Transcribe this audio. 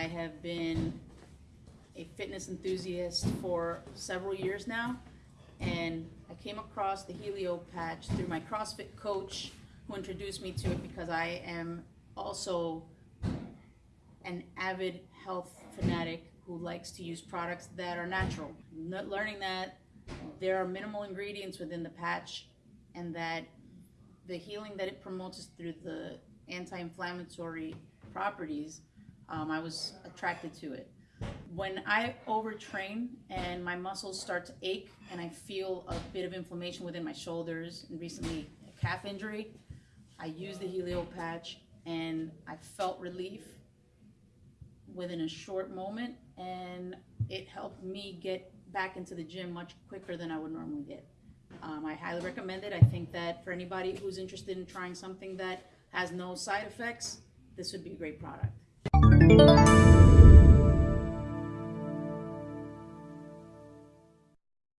I have been a fitness enthusiast for several years now, and I came across the Helio patch through my CrossFit coach, who introduced me to it because I am also an avid health fanatic who likes to use products that are natural. Learning that there are minimal ingredients within the patch, and that the healing that it promotes through the anti-inflammatory properties, um, I was attracted to it. When I overtrain and my muscles start to ache and I feel a bit of inflammation within my shoulders and recently a calf injury, I used the Helio patch and I felt relief within a short moment and it helped me get back into the gym much quicker than I would normally get. Um, I highly recommend it. I think that for anybody who's interested in trying something that has no side effects, this would be a great product. Música